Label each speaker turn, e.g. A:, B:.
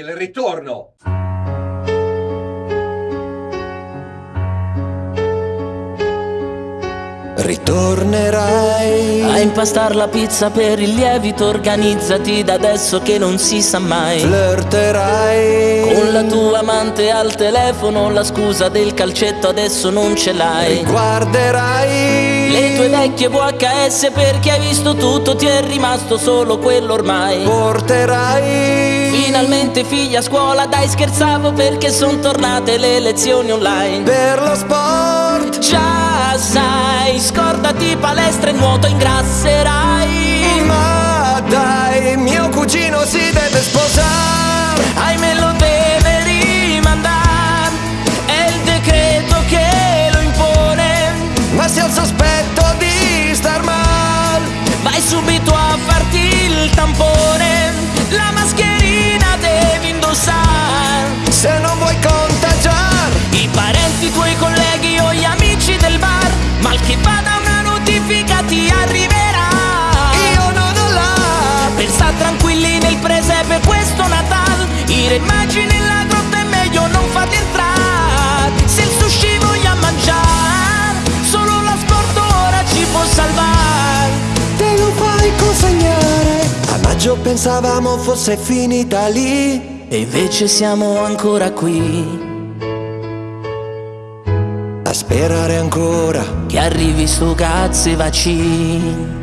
A: Il ritorno.
B: Ritornerai.
C: A impastar la pizza per il lievito Organizzati da adesso che non si sa mai.
B: Flirterai.
C: Con la tua amante al telefono La scusa del calcetto adesso non ce l'hai.
B: Guarderai
C: Le tue vecchie VHS perché hai visto tutto Ti è rimasto solo quello ormai.
B: Porterai
C: Finalmente figlia a scuola Dai scherzavo perché son tornate le lezioni online.
B: Per lo sport.
C: Già sai, scordati palestra e nuoto ingrasserai farti il tampone La mascherina devi indossare.
B: Se non vuoi contagiare.
C: I parenti, i tuoi colleghi o gli amici del bar Mal che vada una notifica ti arriverà.
B: Io non ho la
C: Per sta tranquilli nel presepe questo Natal I re magi nella grotta è meglio non farli entrare. Se il sushi voglia mangiare Solo l'asporto ora ci può salvare
B: A maggio pensavamo fosse finita lì.
C: E invece siamo ancora qui.
B: A sperare ancora
C: Che arrivi sto cazzo e vaccini